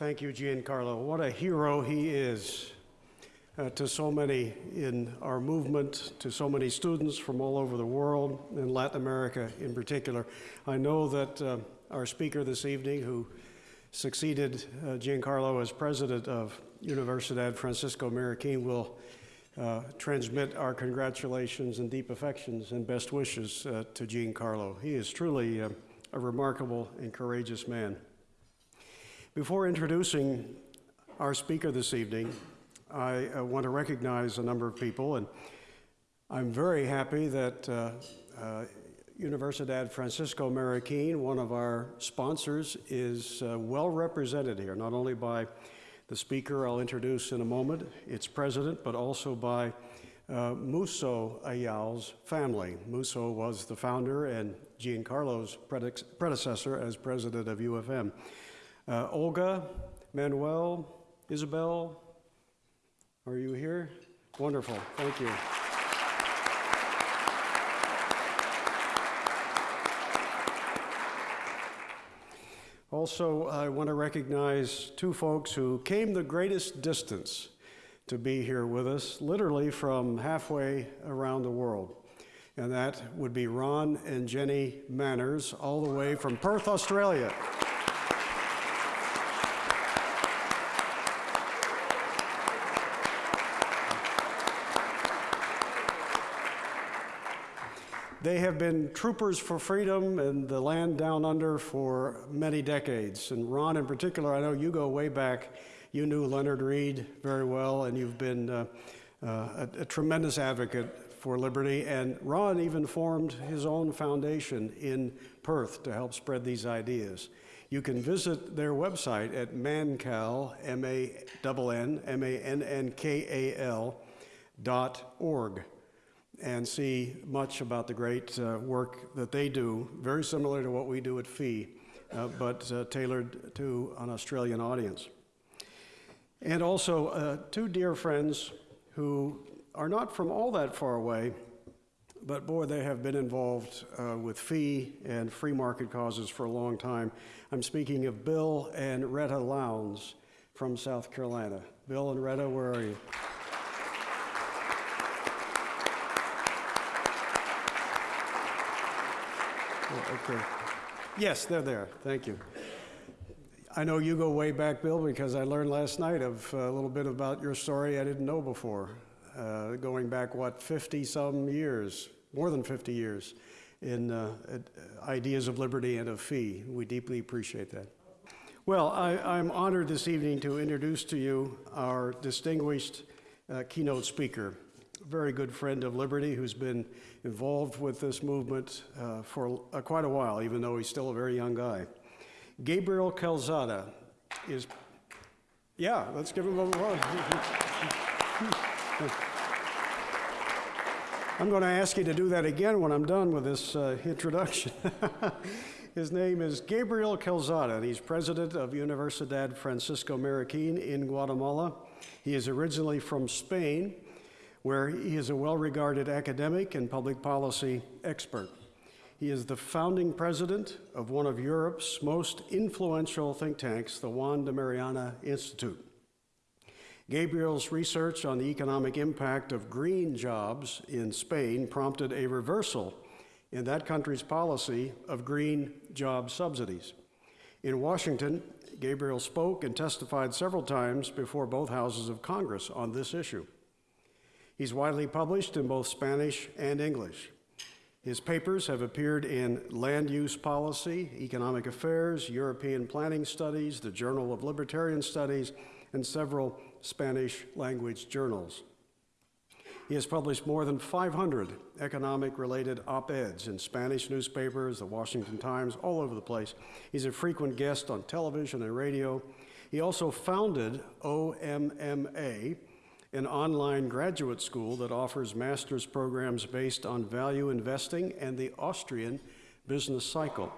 Thank you, Giancarlo. What a hero he is uh, to so many in our movement, to so many students from all over the world, and Latin America in particular. I know that uh, our speaker this evening, who succeeded uh, Giancarlo as president of Universidad Francisco Marroquin, will uh, transmit our congratulations and deep affections and best wishes uh, to Giancarlo. He is truly uh, a remarkable and courageous man. Before introducing our speaker this evening, I uh, want to recognize a number of people, and I'm very happy that uh, uh, Universidad Francisco Marroquin, one of our sponsors, is uh, well represented here, not only by the speaker I'll introduce in a moment, its president, but also by uh, Musso Ayau's family. Musso was the founder and Giancarlo's predecessor as president of UFM. Uh, Olga, Manuel, Isabel, are you here? Wonderful, thank you. Also, I want to recognize two folks who came the greatest distance to be here with us, literally from halfway around the world. And that would be Ron and Jenny Manners, all the way from Perth, Australia. They have been troopers for freedom in the land down under for many decades. And Ron, in particular, I know you go way back. You knew Leonard Read very well, and you've been uh, uh, a, a tremendous advocate for liberty. And Ron even formed his own foundation in Perth to help spread these ideas. You can visit their website at mannkal, M-A-N-N, M-A-N-N-K-A-L dot org and see much about the great uh, work that they do, very similar to what we do at FEE, uh, but uh, tailored to an Australian audience. And also, uh, two dear friends who are not from all that far away, but boy, they have been involved uh, with FEE and free market causes for a long time. I'm speaking of Bill and Retta Lowndes from South Carolina. Bill and Retta, where are you? Okay. Yes, they're there. Thank you. I know you go way back, Bill, because I learned last night of uh, a little bit about your story I didn't know before. Uh, going back, what, 50 some years, more than 50 years, in uh, ideas of liberty and of FEE. We deeply appreciate that. Well, I, am honored this evening to introduce to you our distinguished uh, keynote speaker very good friend of Liberty who's been involved with this movement uh, for uh, quite a while, even though he's still a very young guy. Gabriel Calzada is, yeah, let's give him a round. I'm going to ask you to do that again when I'm done with this uh, introduction. His name is Gabriel Calzada, and he's president of Universidad Francisco Marroquin in Guatemala. He is originally from Spain where he is a well-regarded academic and public policy expert. He is the founding president of one of Europe's most influential think tanks, the Juan de Mariana Institute. Gabriel's research on the economic impact of green jobs in Spain prompted a reversal in that country's policy of green job subsidies. In Washington, Gabriel spoke and testified several times before both houses of Congress on this issue. He's widely published in both Spanish and English. His papers have appeared in Land Use Policy, Economic Affairs, European Planning Studies, the Journal of Libertarian Studies, and several Spanish language journals. He has published more than 500 economic related op eds in Spanish newspapers, the Washington Times, all over the place. He's a frequent guest on television and radio. He also founded OMMA, an online graduate school that offers master's programs based on value investing and the Austrian business cycle.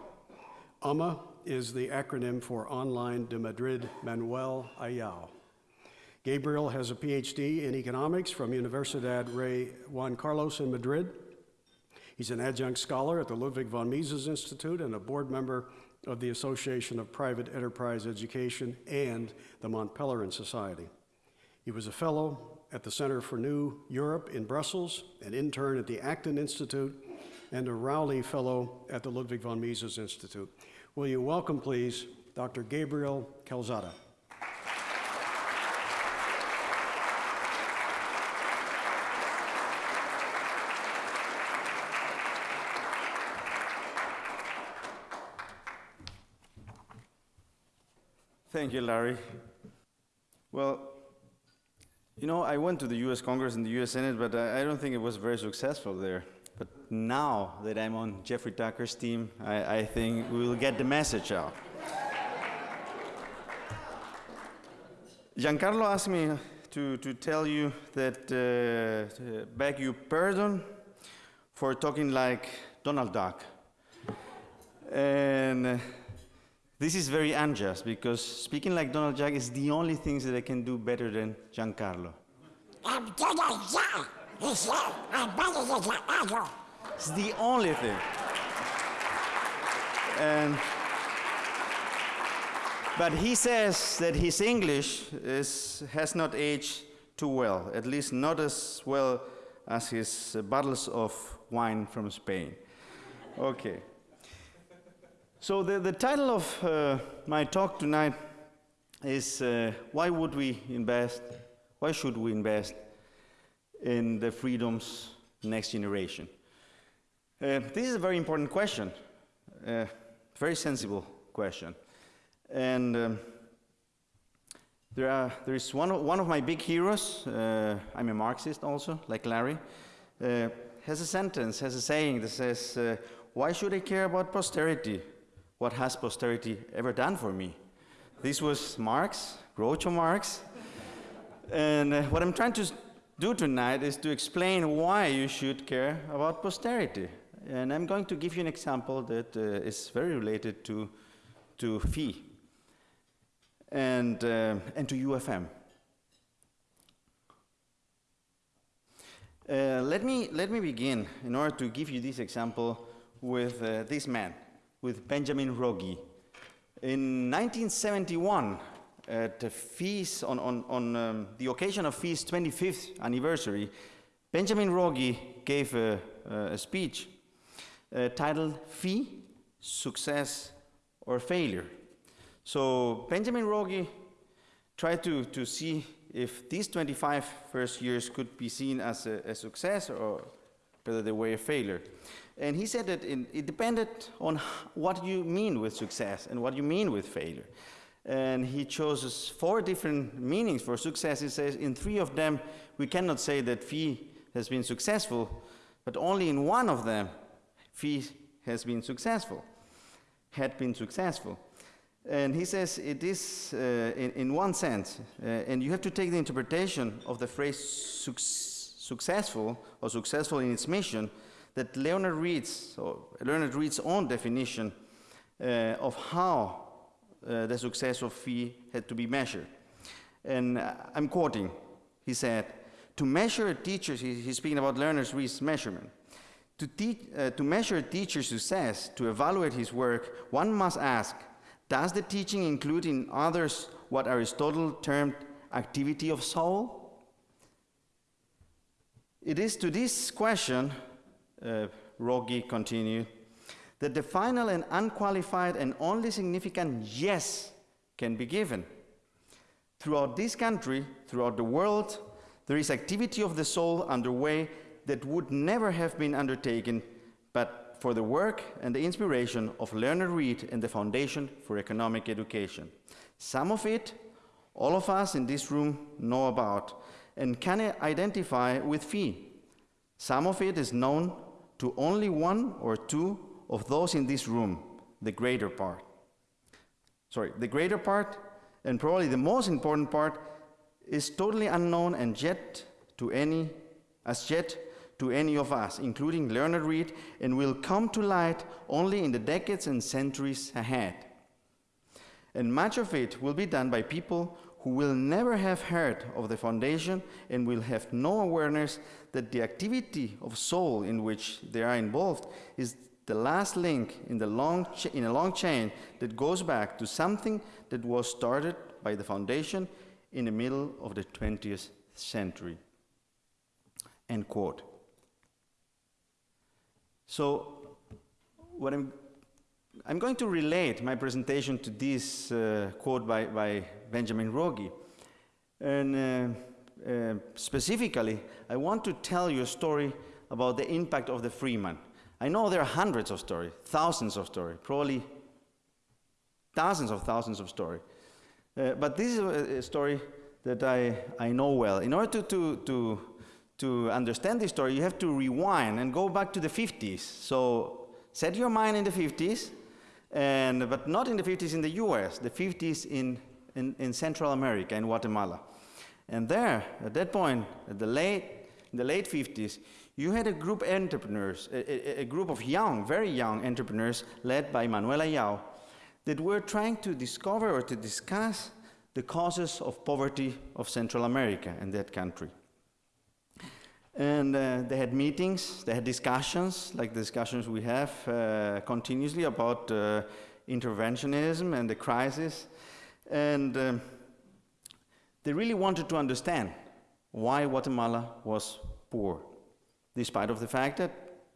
OMMA is the acronym for Online de Madrid Manuel Ayau. Gabriel has a PhD in economics from Universidad Rey Juan Carlos in Madrid. He's an adjunct scholar at the Ludwig von Mises Institute and a board member of the Association of Private Enterprise Education and the Mont Pelerin Society. He was a fellow at the Center for New Europe in Brussels, an intern at the Acton Institute, and a Rowley Fellow at the Ludwig von Mises Institute. Will you welcome, please, Dr. Gabriel Calzada. Thank you, Larry. Well, you know, I went to the US Congress and the US Senate, but I, don't think it was very successful there. But now that I'm on Jeffrey Tucker's team, I, I think we will get the message out. Giancarlo asked me to, to tell you that, uh, beg you pardon for talking like Donald Duck. And uh, this is very unjust because speaking like Donald Duck is the only thing that I can do better than Giancarlo. I'm Donald Duck. He said, I'm better than Giancarlo. It's the only thing. And but he says that his English is, has not aged too well, at least not as well as his uh, bottles of wine from Spain. Okay. So the, the title of uh, my talk tonight is uh, why would we invest, why should we invest in the freedoms next generation? Uh, this is a very important question, a very sensible question. And um, there, are, there is one of, one of my big heroes, uh, I'm a Marxist also, like Larry, uh, has a sentence, has a saying that says, uh, why should I care about posterity? What has posterity ever done for me? This was Marx, Groucho Marx. and uh, what I'm trying to do tonight is to explain why you should care about posterity. And I'm going to give you an example that uh, is very related to, to fee and, uh, and to UFM. Uh, let, me, let me begin, in order to give you this example, with uh, this man with Benjamin Rogge. In 1971, at the feast, on, on, on um, the occasion of FEE's 25th anniversary, Benjamin Rogge gave a, a speech uh, titled Fee, Success or Failure. So Benjamin Rogge tried to, to see if these 25 first years could be seen as a, a success or whether they were a failure. And he said that it, depended on what you mean with success and what you mean with failure. And he chose four different meanings for success. He says in three of them, we cannot say that fee has been successful, but only in one of them, fee has been successful, had been successful. And he says it is uh, in, in, one sense, uh, and you have to take the interpretation of the phrase suc successful or successful in its mission that Leonard Read's, or Leonard Read's own definition uh, of how uh, the success of fee had to be measured. And uh, I'm quoting, he said, to measure a teacher's, he, he's speaking about Leonard Read's measurement, to, uh, to measure a teacher's success, to evaluate his work, one must ask, does the teaching include in others what Aristotle termed activity of soul? It is to this question uh, Rogge continued, that the final and unqualified and only significant yes can be given. Throughout this country, throughout the world, there is activity of the soul underway that would never have been undertaken but for the work and the inspiration of Leonard Read and the Foundation for Economic Education. Some of it, all of us in this room know about and can identify with fee. Some of it is known to only one or two of those in this room, the greater part. Sorry, the greater part, and probably the most important part, is totally unknown and yet to any, as yet to any of us, including Leonard Read, and will come to light only in the decades and centuries ahead. And much of it will be done by people who will never have heard of the foundation and will have no awareness that the activity of soul in which they are involved is the last link in, the long in a long chain that goes back to something that was started by the foundation in the middle of the 20th century. End quote. So, what I'm, I'm going to relate my presentation to this uh, quote by, by Benjamin Rogge. And uh, uh, specifically, I want to tell you a story about the impact of the Freeman. I know there are hundreds of stories, thousands of stories, probably thousands of thousands of stories. Uh, but this is a, story that I, I know well. In order to, to, to, to understand this story, you have to rewind and go back to the 50s. So set your mind in the 50s, and, but not in the 50s in the US, the 50s in, in, in Central America, in Guatemala. And there, at that point, at the late, in the late 50s, you had a group of entrepreneurs, a, a, a group of young, very young entrepreneurs led by Manuel Ayau that were trying to discover or to discuss the causes of poverty of Central America and that country. And uh, they had meetings, they had discussions, like the discussions we have uh, continuously about uh, interventionism and the crisis. And um, they really wanted to understand why Guatemala was poor, despite of the fact that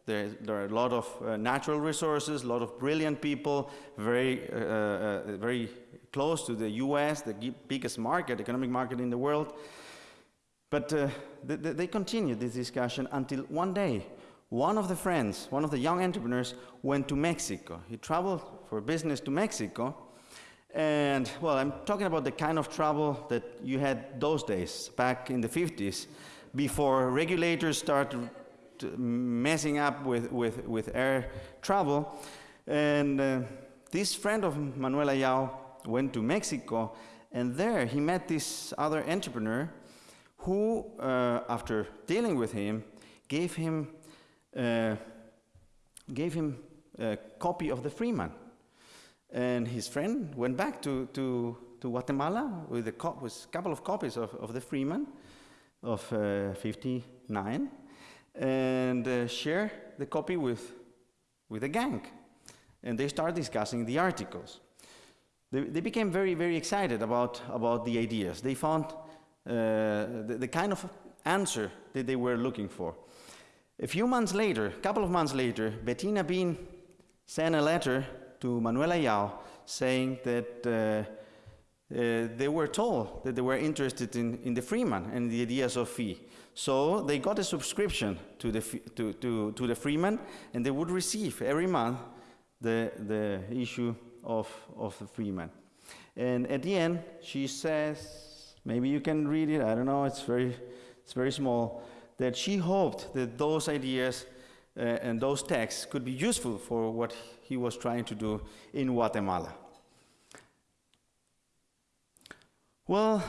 there, there are a lot of uh, natural resources, a lot of brilliant people, very, uh, uh, very close to the US, the biggest market, economic market in the world. But uh, they, they continued this discussion until one day, one of the friends, one of the young entrepreneurs, went to Mexico. He traveled for business to Mexico. And, well, I'm talking about the kind of travel that you had those days, back in the 50s, before regulators started messing up with, with, with air travel. And uh, this friend of Manuel Ayau went to Mexico, and there he met this other entrepreneur who, uh, after dealing with him, gave him, uh, gave him a copy of the Freeman. And his friend went back to, to, to Guatemala with a, co- with couple of copies of, of the Freeman of uh, 59 and uh, share the copy with, with the gang. And they start discussing the articles. They, they became very, very excited about, about the ideas. They found uh, the, the kind of answer that they were looking for. A few months later, a couple of months later, Bettina Bien sent a letter to Manuel Ayau saying that uh, uh, they were told that they were interested in, in the Freeman and the ideas of fee. So they got a subscription to the, to, to, to the Freeman, and they would receive every month the, the issue of, of the Freeman. And at the end, she says, maybe you can read it, I don't know, it's very, it's very small, that she hoped that those ideas uh, and those texts could be useful for what he was trying to do in Guatemala. Well,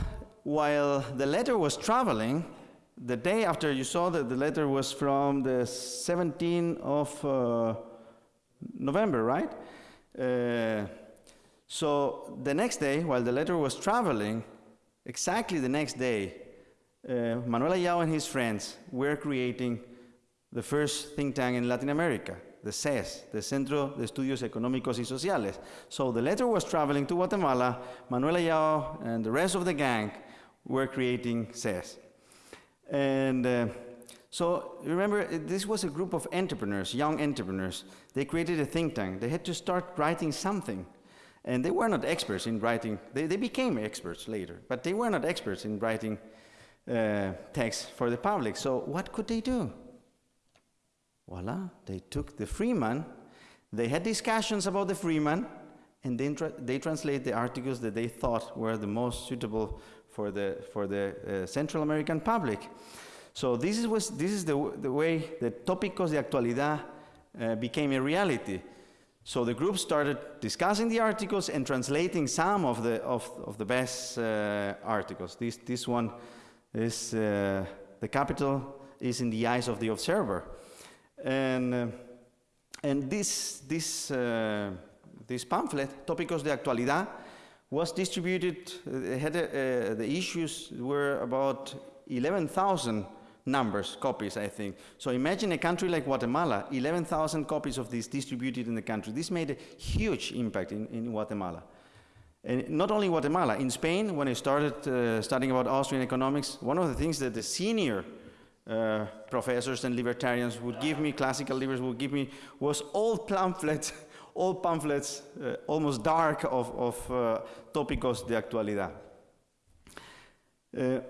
while the letter was traveling, the day after you saw that the letter was from the 17th of uh, November, right? Uh, so the next day, while the letter was traveling, exactly the next day, uh, Manuel Ayau and his friends were creating the first think tank in Latin America, the CES, the Centro de Estudios Económicos y Sociales. So the letter was traveling to Guatemala, Manuel Ayau and the rest of the gang were creating CES. And uh, so remember, this was a group of entrepreneurs, young entrepreneurs. They created a think tank. They had to start writing something. And they were not experts in writing. They, they became experts later, but they were not experts in writing uh, text for the public. So what could they do? Voila, they took the Freeman. They had discussions about the Freeman, and then tra- they translate the articles that they thought were the most suitable for the, for the uh, Central American public. So this is, was, this is the, the way that Tópicos de Actualidad uh, became a reality. So the group started discussing the articles and translating some of the, of, of the best uh, articles. This, this one is, uh, the capital is in the eyes of the observer. And, uh, and this, this, uh, this pamphlet, Tópicos de Actualidad, was distributed, uh, had, the issues were about 11,000 numbers, copies, I think. So imagine a country like Guatemala, 11,000 copies of this distributed in the country. This made a huge impact in, in Guatemala. And not only Guatemala, in Spain, when I started uh, studying about Austrian economics, one of the things that the senior uh, professors and libertarians would give me, classical liberals would give me, was old pamphlets, old pamphlets, uh, almost dark of, of uh, tópicos de actualidad. Uh,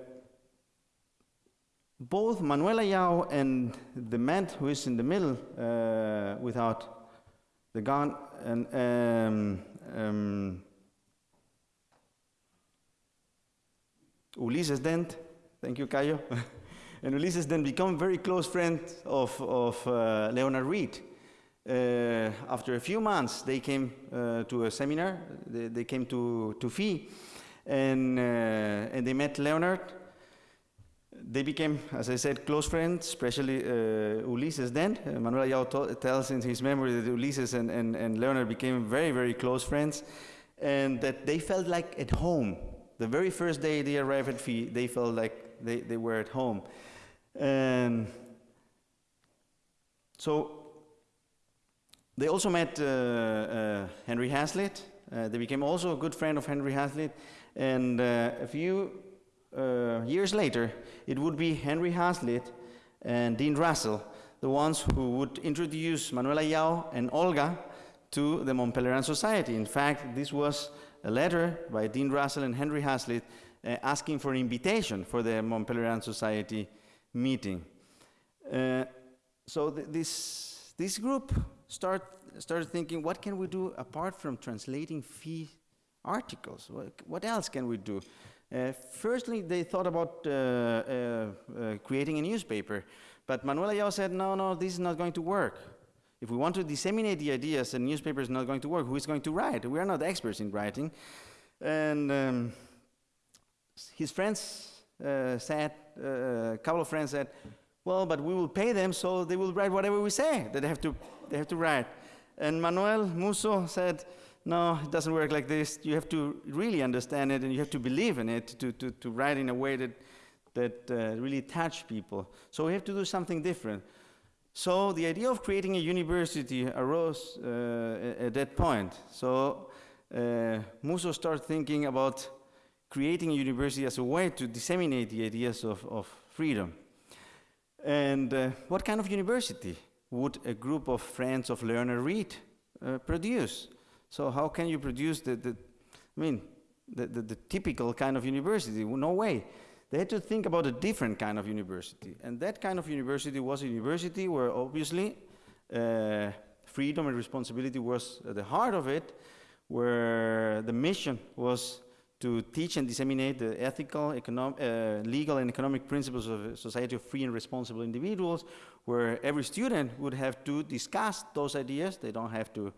both Manuel Ayau and the man who is in the middle uh, without the gun, and um, um, Ulises Dent, thank you, Cayo, and Ulises Dent become very close friends of, of uh, Leonard Read. Uh, after a few months, they came uh, to a seminar, they, they came to, to FEE, and, uh, and they met Leonard. They became, as I said, close friends, especially uh, Ulises Dent. Uh, Manuel Ayau tells in his memory that Ulises and, and, and Leonard became very, very close friends, and that they felt like at home. The very first day they arrived at FEE, they felt like they, they were at home. And so they also met uh, uh, Henry Hazlitt. Uh, they became also a good friend of Henry Hazlitt. And uh, a few uh, years later, it would be Henry Hazlitt and Dean Russell, the ones who would introduce Manuel Ayau and Olga to the Mont Pelerin Society. In fact, this was a letter by Dean Russell and Henry Hazlitt uh, asking for an invitation for the Mont Pelerin Society meeting. Uh, so th- this, this group start, started thinking, what can we do apart from translating fee articles? What, what else can we do? Uh, firstly, they thought about uh, uh, uh, creating a newspaper, but Manuel Ayau said, no, no, this is not going to work. If we want to disseminate the ideas, a newspaper is not going to work. Who is going to write? We are not experts in writing. And um, his friends uh, said, uh, a couple of friends said, well, but we will pay them so they will write whatever we say that they have to, they have to write. And Manuel Musso said, no, it doesn't work like this. You have to really understand it and you have to believe in it to, to, to write in a way that, that uh, really touch people. So we have to do something different. So the idea of creating a university arose uh, at that point. So uh, Musso started thinking about creating a university as a way to disseminate the ideas of, of freedom. And uh, what kind of university would a group of friends of Leonard Read uh, produce? So how can you produce the, the I mean, the, the, the typical kind of university? No way. They had to think about a different kind of university. And that kind of university was a university where obviously uh, freedom and responsibility was at the heart of it, where the mission was to teach and disseminate the ethical, econom- uh, legal, and economic principles of a society of free and responsible individuals, where every student would have to discuss those ideas. They don't have to,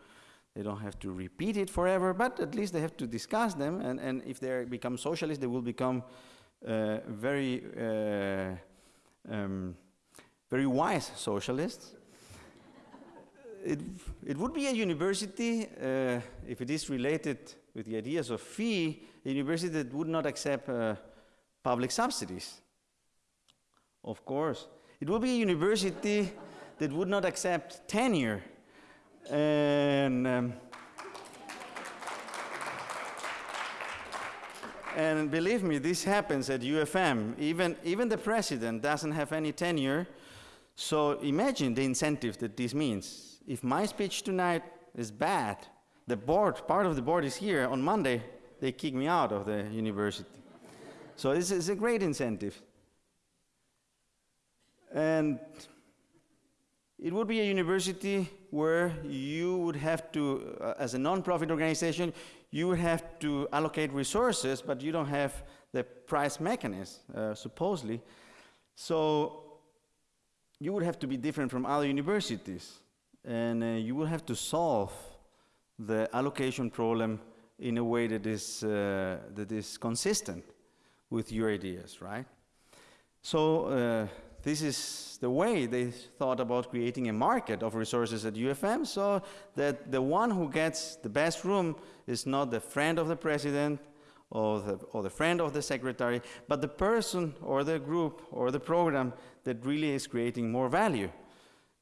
they don't have to repeat it forever, but at least they have to discuss them. And, and if they become socialists, they will become uh, very, uh, um, very wise socialists. it, it would be a university, uh, if it is related with the ideas of fee, a university that would not accept uh, public subsidies. Of course. It would be a university that would not accept tenure. And, um, and believe me, this happens at UFM. Even, even the president doesn't have any tenure. So imagine the incentive that this means. If my speech tonight is bad, the board, part of the board is here. On Monday, they kick me out of the university. So this is a great incentive. And it would be a university where you would have to, uh, as a non-profit organization, you would have to allocate resources, but you don't have the price mechanism, uh, supposedly. So you would have to be different from other universities, and uh, you would have to solve the allocation problem in a way that is, uh, that is consistent with your ideas, right? So uh, this is the way they thought about creating a market of resources at UFM so that the one who gets the best room is not the friend of the president or the, or the friend of the secretary, but the person or the group or the program that really is creating more value.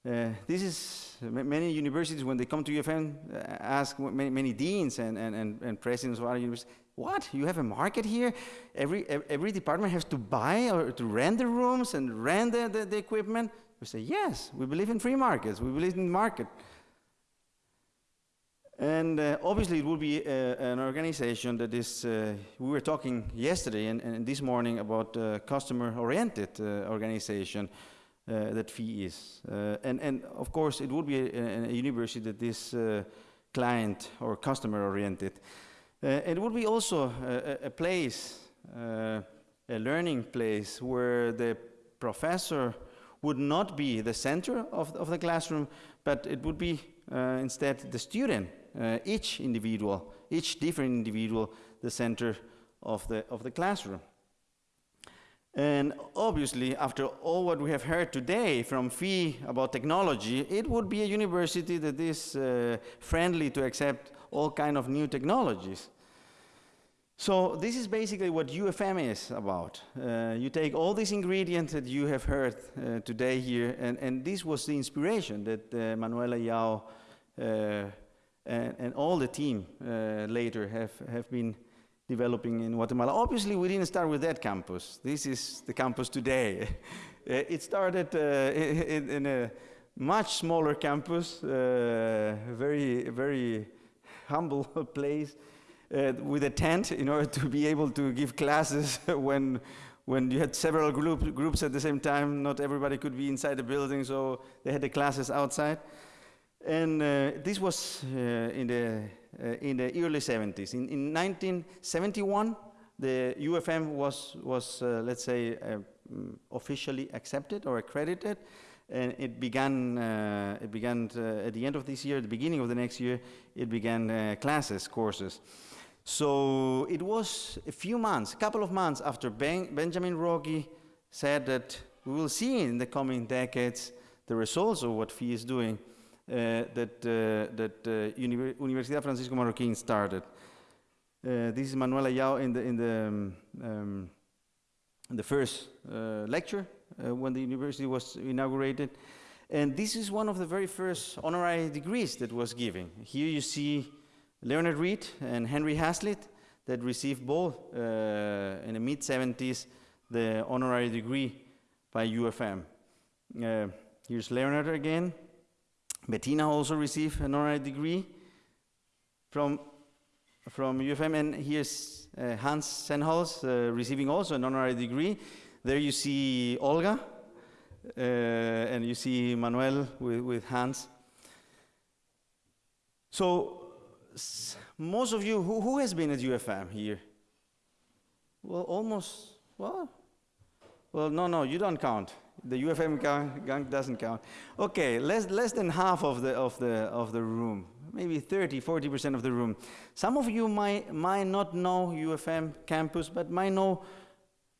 Uh, this is many universities when they come to UFM uh, ask many, many deans and, and, and, and presidents of other universities, what? You have a market here? Every, every department has to buy or to rent the rooms and rent the, the, the equipment? We say, yes, we believe in free markets. We believe in the market. And uh, obviously, it will be uh, an organization that is, uh, we were talking yesterday and, and this morning about uh, customer-oriented uh, organization uh, that FEE is. Uh, and, and of course, it would be a, a university that is uh, client or customer-oriented. Uh, it would be also a, a- place, uh, a learning place where the professor would not be the center of, of the classroom, but it would be uh, instead the student, uh, each individual, each different individual, the center of the, of the classroom. And obviously, after all what we have heard today from FEE about technology, it would be a university that is uh, friendly to accept all kind of new technologies. So this is basically what UFM is about. Uh, you take all these ingredients that you have heard uh, today here, and, and this was the inspiration that uh, Manuel Ayau uh, and, and all the team uh, later have, have been developing in Guatemala. Obviously, we didn't start with that campus. This is the campus today. Uh, it started uh, in, in a much smaller campus, uh, very, very humble place, uh, with a tent in order to be able to give classes when, when you had several group, groups at the same time. Not everybody could be inside the building, so they had the classes outside. And uh, this was uh, in, the, in the early 70s. In, in 1971, the UFM was, was uh, let's say, uh, mm, officially accepted or accredited. And it began, uh, it began uh, at the end of this year, at the beginning of the next year, it began uh, classes, courses. So it was a few months, a couple of months after ben Benjamin Rogge said that we will see in the coming decades the results of what FEE is doing, uh, that, uh, that uh, Univer Universidad Francisco Marroquín started. Uh, this is Manuel Ayau in the, in the, um, um, in the first uh, lecture uh, when the university was inaugurated. And this is one of the very first honorary degrees that was given. Here you see Leonard Read and Henry Hazlitt that received both uh, in the mid 70s the honorary degree by UFM. Uh, here's Leonard again. Bettina also received an honorary degree from, from UFM, and here's uh, Hans Sennholz uh, receiving also an honorary degree. There you see Olga, uh, and you see Manuel with, with Hans. So, most of you, who, who has been at UFM here? Well, almost, well, well, no, no, you don't count. The UFM gang, doesn't count. Okay, less, less than half of the, of, the, of the room, maybe 30, 40% of the room. Some of you might, might not know UFM campus, but might know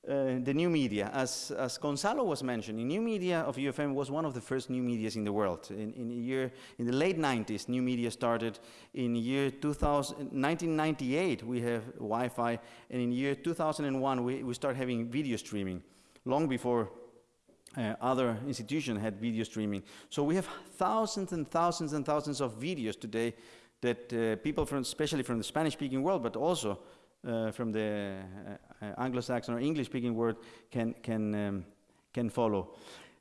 uh, the new media. As, as Gonzalo was mentioning, new media of UFM was one of the first new medias in the world. In, in, year, in the late 90s, new media started. In year 2000, 1998, we have Wi-Fi, and in year 2001, we, we start having video streaming, long before uh, other institutions had video streaming. So we have thousands and thousands and thousands of videos today that uh, people from, especially from the Spanish-speaking world, but also uh, from the uh, uh, Anglo-Saxon or English-speaking world can, can, um, can follow.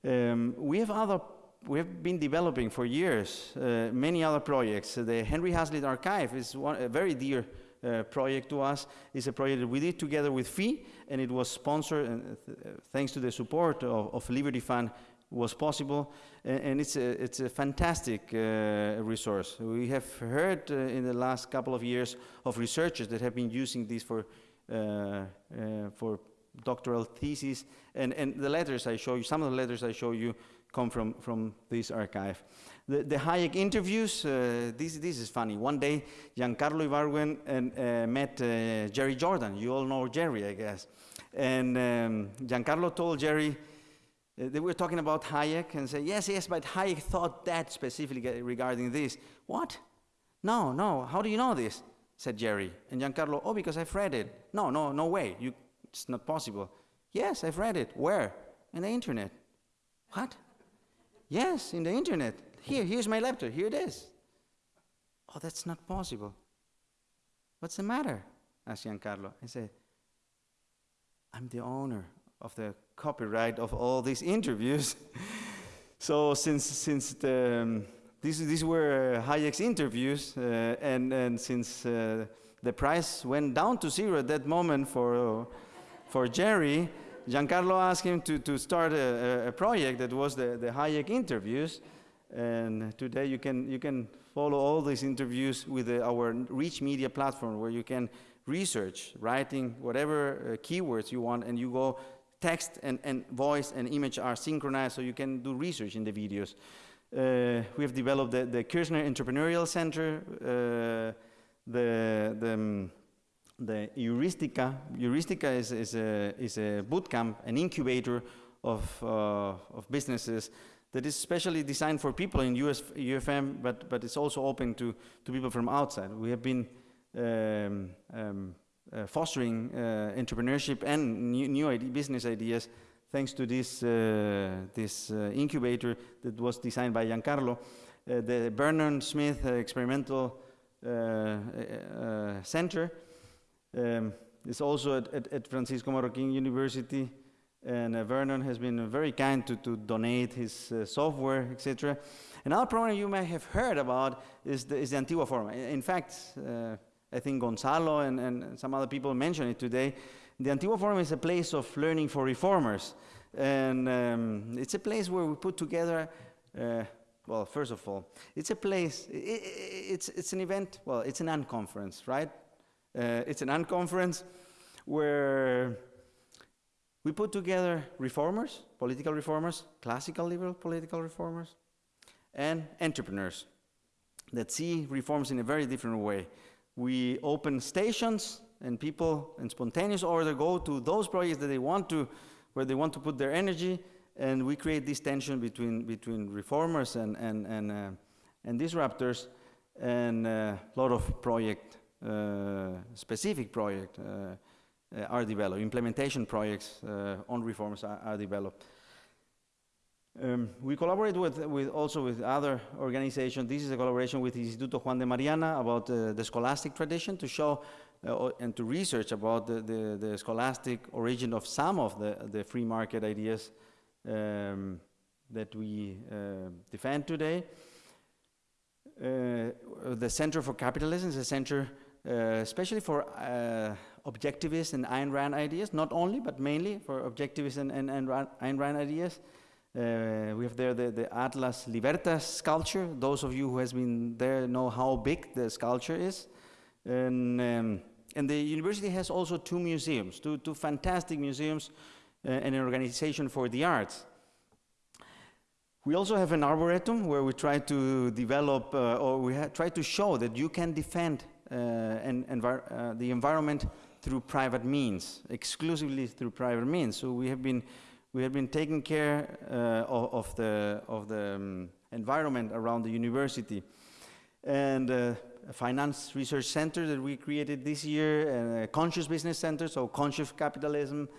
Um, we have other, we have been developing for years uh, many other projects. The Henry Hazlitt Archive is one, very dear uh, project to us. It's a project that we did together with FEE, and it was sponsored, and uh, th- thanks to the support of, of Liberty Fund, was possible. And, and it's, a, it's a fantastic uh, resource. We have heard uh, in the last couple of years of researchers that have been using this for, uh, uh, for doctoral theses, and, and the letters I show you, some of the letters I show you come from, from this archive. The, the Hayek interviews, uh, this, this is funny. One day, Giancarlo Ibargüen and, uh, met uh, Jerry Jordan. You all know Jerry, I guess. And um, Giancarlo told Jerry, Uh, they were talking about Hayek and say, yes, yes, but Hayek thought that specifically regarding this. What? No, no, how do you know this? said Jerry. And Giancarlo, oh, because I've read it. No, no, no way, you, it's not possible. Yes, I've read it. Where? In the internet. What? Yes, in the internet. Here, here's my laptop, here it is. Oh, that's not possible. What's the matter? asked Giancarlo. I said, I'm the owner of the copyright of all these interviews. so since since the, um, these these were Hayek's interviews, uh, and and since uh, the price went down to zero at that moment for uh, for Jerry, Giancarlo asked him to to start a, a project that was the the Hayek interviews, and today you can you can follow all these interviews with the, our Reach Media platform, where you can research, writing whatever uh, keywords you want, and you go text and, and voice and image are synchronized so you can do research in the videos. Uh, we have developed the, the Kirzner Entrepreneurial Center, uh, the, the, um, the Heuristica. Heuristica is, is, a, is a boot camp, an incubator of, uh, of businesses that is specially designed for people in US, UFM, but, but it's also open to, to people from outside. We have been um, um, uh, fostering uh, entrepreneurship and new, new idea, business ideas thanks to this, uh, this uh, incubator that was designed by Giancarlo. Uh, the Vernon Smith Experimental Center um, is also at, at, at, Francisco Marroquin University and uh, Vernon has been very kind to, to donate his uh, software, etc. Another program you may have heard about is the, is the Antigua Forum. In fact, uh, I think Gonzalo and, and some other people mentioned it today. The Antigua Forum is a place of learning for reformers. And um, it's a place where we put together, uh, well, first of all, it's a place, it, it, it's, it's an event, well, it's an unconference, right? Uh, it's an unconference where we put together reformers, political reformers, classical liberal political reformers, and entrepreneurs that see reforms in a very different way. We open stations and people in spontaneous order go to those projects that they want to, where they want to put their energy, and we create this tension between, between reformers and, and, and, uh, and disruptors, and a uh, lot of project, uh, specific project uh, are developed, implementation projects uh, on reforms are, are developed. Um, we collaborate with, with, also with other organizations. This is a collaboration with Instituto Juan de Mariana about uh, the scholastic tradition to show uh, and to research about the, the, the, scholastic origin of some of the, the free market ideas um, that we uh, defend today. Uh, the Center for Capitalism is a center uh, especially for uh, objectivist and Ayn Rand ideas, not only, but mainly for objectivist and, and, and Ayn Rand ideas. Uh, we have there the, the, Atlas Libertas sculpture. Those of you who has been there know how big the sculpture is. And, um, and the university has also two museums, two, two fantastic museums uh, and an organization for the arts. We also have an arboretum where we try to develop, uh, or we try to show that you can defend uh, envir uh, the environment through private means, exclusively through private means. So we have been we have been taking care uh, of, of, the, of the um, environment around the university. And uh, a finance research center that we created this year, and a conscious business center, so conscious capitalism,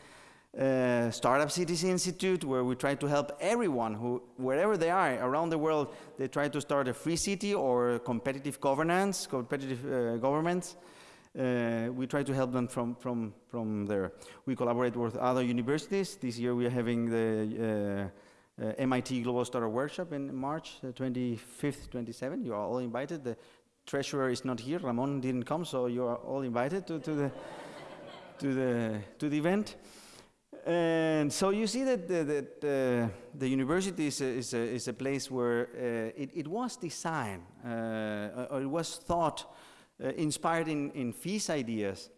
uh, Startup Cities Institute, where we try to help everyone who, wherever they are around the world, they try to start a free city or competitive governance, competitive uh, governments. Uh, we try to help them from, from, from there. We collaborate with other universities. This year we are having the uh, uh, MIT Global Startup Workshop in March 25th, 27th. You are all invited. The treasurer is not here. Ramon didn't come, so you are all invited to, to, the, to, the, to the event. And so you see that, the, that uh, the university is a, is a, is a place where uh, it, it, was designed, uh, or it was thought uh, inspired in, in FEES ideas,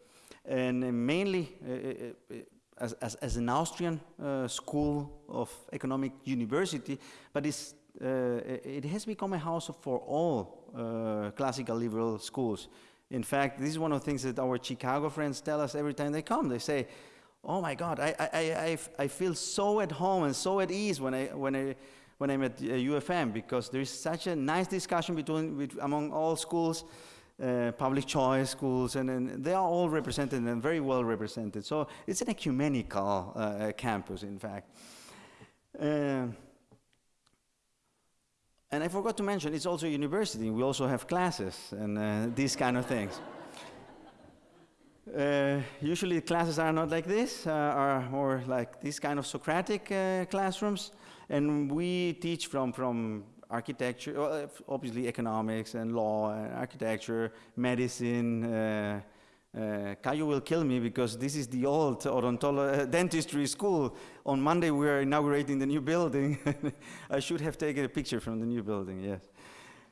and mainly uh, uh, as, as, as, an Austrian school of economic university, but it's, it has become a house for all classical liberal schools. In fact, this is one of the things that our Chicago friends tell us every time they come. They say, oh my God, I, I, I, I feel so at home and so at ease when, I, when, I, when I'm at uh, UFM because there is such a nice discussion between, bet- among all schools, uh, public choice schools, and, and they are all represented and very well represented. So it's an ecumenical uh, campus, in fact. Um, and I forgot to mention, it's also a university. We also have classes and uh, these kind of things. Uh, usually classes are not like this, uh, are more like these kind of Socratic uh, classrooms. And we teach from, from architecture, uh, obviously economics and law, and architecture, medicine. Uh, uh, Caio will kill me because this is the old odontolo- dentistry school. On Monday we are inaugurating the new building. I should have taken a picture from the new building, yes.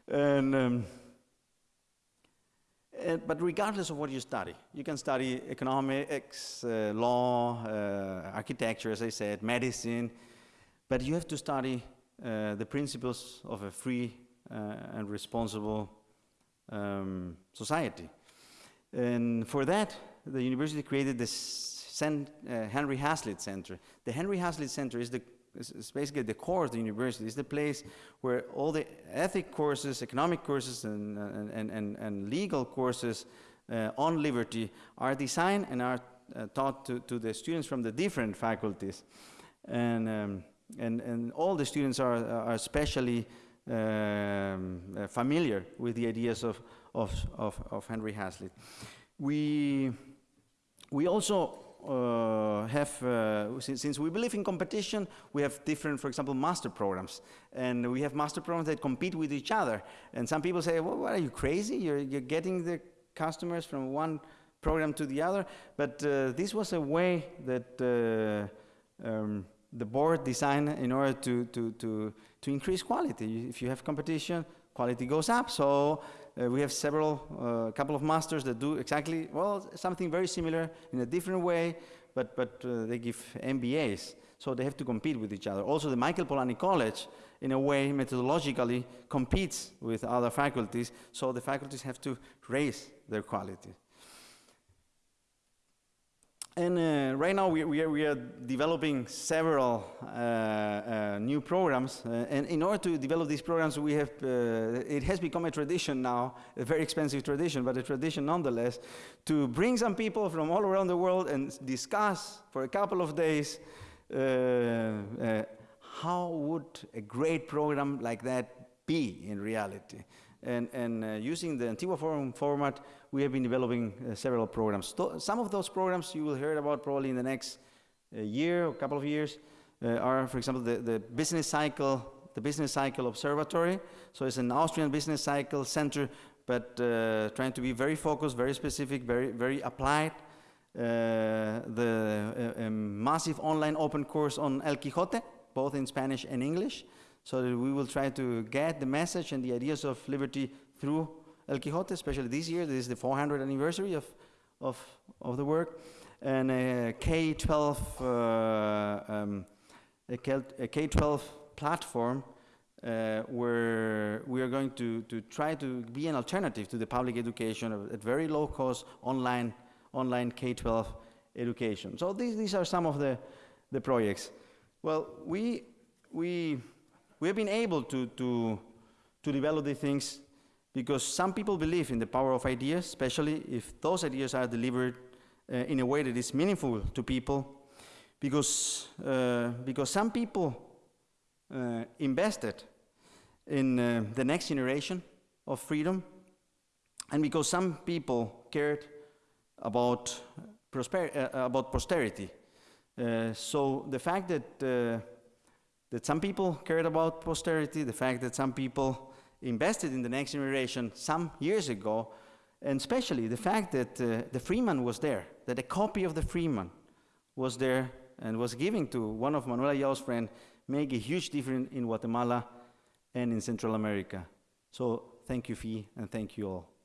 And, um, uh, but regardless of what you study, you can study economics, uh, law, uh, architecture, as I said, medicine, but you have to study uh, the principles of a free uh, and responsible um, society. And for that, the university created this uh, Henry Hazlitt Center. The Henry Hazlitt Center is, the, basically the core of the university. It's the place where all the ethic courses, economic courses, and, and, and, and, and legal courses uh, on liberty are designed and are uh, taught to, to the students from the different faculties. And, um, and, and all the students are, are especially um, uh, familiar with the ideas of, of, of, of Henry Hazlitt. We, we also uh, have, uh, since, since we believe in competition, we have different, for example, master programs. And we have master programs that compete with each other. And some people say, well, what are you crazy? You're, you're getting the customers from one program to the other. But uh, this was a way that uh, um, the board design in order to, to, to, to increase quality. If you have competition, quality goes up. So uh, we have several, a uh, couple of masters that do exactly, well, something very similar in a different way, but, but uh, they give MBAs. So they have to compete with each other. Also, the Michael Polanyi College, in a way, methodologically, competes with other faculties. So the faculties have to raise their quality. And uh, right now we, we, are, we are developing several uh, uh, new programs. Uh, and in order to develop these programs, we have, it has become a tradition now, a very expensive tradition, but a tradition nonetheless, to bring some people from all around the world and discuss for a couple of days how would a great program like that be in reality. And, and using the Antigua Forum format, we have been developing uh, several programs. some of those programs you will hear about probably in the next uh, year or couple of years uh, are, for example, the, the business cycle, the business cycle observatory. So it's an Austrian business cycle center, but uh, trying to be very focused, very specific, very, very applied. Uh, the uh, massive online open course on El Quijote, both in Spanish and English, so we will try to get the message and the ideas of liberty through El Quixote, especially this year. This is the 400th anniversary of, of, of the work. And a K-12, uh, um, a K-12 platform uh, where we are going to, to try to be an alternative to the public education at very low cost online, online K-12 education. So these, these are some of the, the projects. Well, we, we, we have been able to, to, to develop these things because some people believe in the power of ideas, especially if those ideas are delivered uh, in a way that is meaningful to people, because, uh, because some people uh, invested in uh, the next generation of freedom, and because some people cared about, prosper- uh, about posterity. Uh, so the fact that, that some people cared about posterity, the fact that some people invested in the next generation some years ago, and especially the fact that uh, the Freeman was there, that a copy of the Freeman was there and was given to one of Manuel Ayau's friends, make a huge difference in Guatemala and in Central America. So thank you, Fee, and thank you all.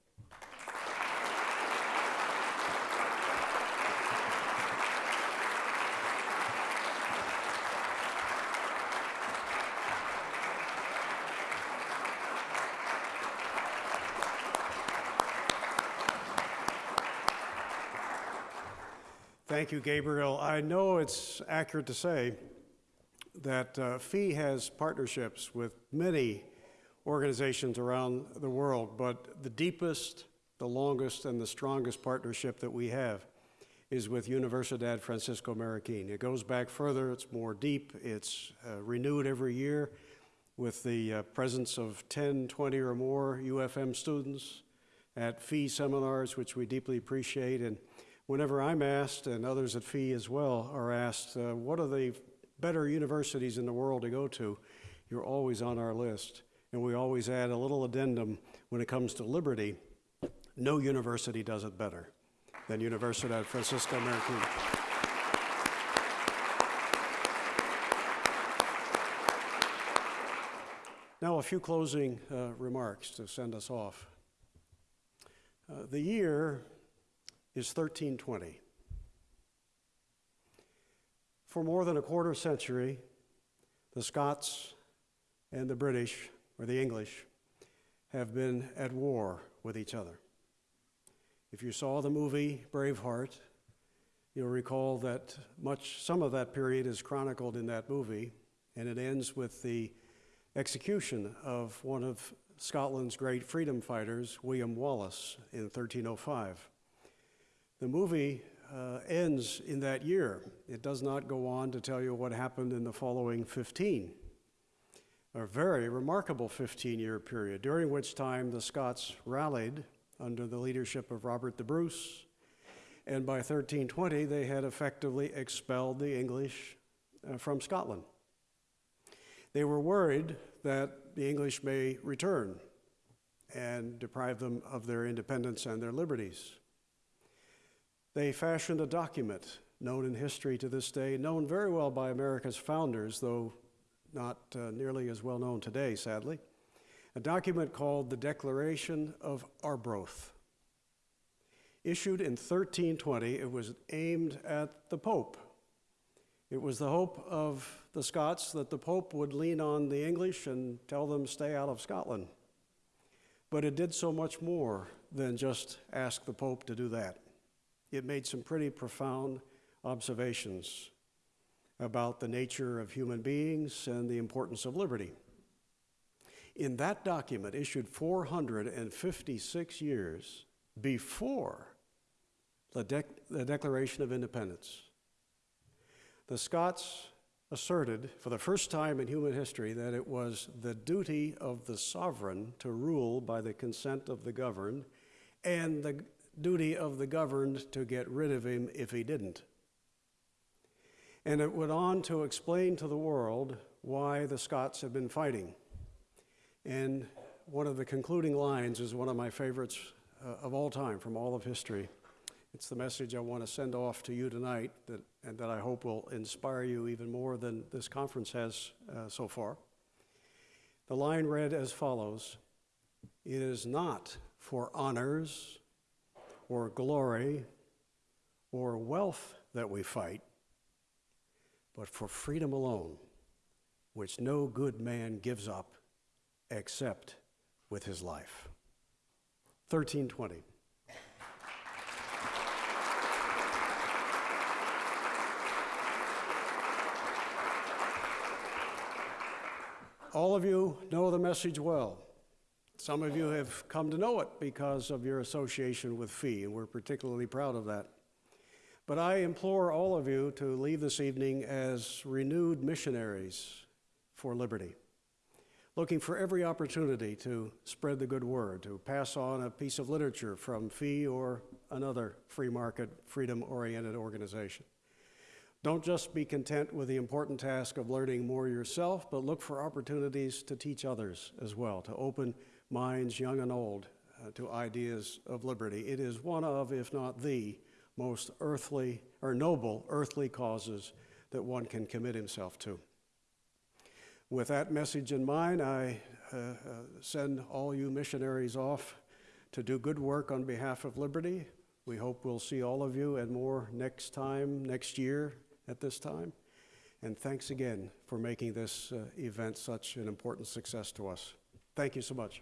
Thank you, Gabriel. I know it's accurate to say that uh, FEE has partnerships with many organizations around the world, but the deepest, the longest, and the strongest partnership that we have is with Universidad Francisco Marroquin. It goes back further, it's more deep, it's uh, renewed every year with the uh, presence of 10, 20 or more UFM students at FEE seminars, which we deeply appreciate. And whenever I'm asked, and others at FEE as well are asked, uh, what are the better universities in the world to go to? You're always on our list. And we always add a little addendum when it comes to liberty. No university does it better than Universidad Francisco Marroquin. Now, a few closing uh, remarks to send us off. Uh, the year is 1320. For more than a quarter century, the Scots and the British, or the English, have been at war with each other. If you saw the movie Braveheart, you'll recall that much, some of that period is chronicled in that movie, and it ends with the execution of one of Scotland's great freedom fighters, William Wallace, in 1305. The movie uh, ends in that year. It does not go on to tell you what happened in the following 15, a very remarkable 15 year period, during which time the Scots rallied under the leadership of Robert the Bruce, and by 1320 they had effectively expelled the English uh, from Scotland. They were worried that the English may return and deprive them of their independence and their liberties. They fashioned a document known in history to this day, known very well by America's founders, though not uh, nearly as well known today, sadly, a document called the Declaration of Arbroath. Issued in 1320, it was aimed at the Pope. It was the hope of the Scots that the Pope would lean on the English and tell them stay out of Scotland. But it did so much more than just ask the Pope to do that. It made some pretty profound observations about the nature of human beings and the importance of liberty. In that document, issued 456 years before the, dec- the Declaration of Independence, the Scots asserted for the first time in human history that it was the duty of the sovereign to rule by the consent of the governed and the duty of the governed to get rid of him if he didn't. And it went on to explain to the world why the Scots had been fighting. And one of the concluding lines is one of my favorites uh, of all time from all of history. It's the message I want to send off to you tonight that, and that I hope will inspire you even more than this conference has uh, so far. The line read as follows It is not for honors or glory or wealth that we fight, but for freedom alone, which no good man gives up except with his life. 1320. All of you know the message well. Some of you have come to know it because of your association with FEE, and we're particularly proud of that. But I implore all of you to leave this evening as renewed missionaries for liberty, looking for every opportunity to spread the good word, to pass on a piece of literature from FEE or another free market, freedom oriented organization. Don't just be content with the important task of learning more yourself, but look for opportunities to teach others as well, to open minds, young and old, uh, to ideas of liberty. It is one of, if not the, most earthly or noble earthly causes that one can commit himself to. With that message in mind, I uh, uh, send all you missionaries off to do good work on behalf of liberty. We hope we'll see all of you and more next time, next year, at this time. And thanks again for making this uh, event such an important success to us. Thank you so much.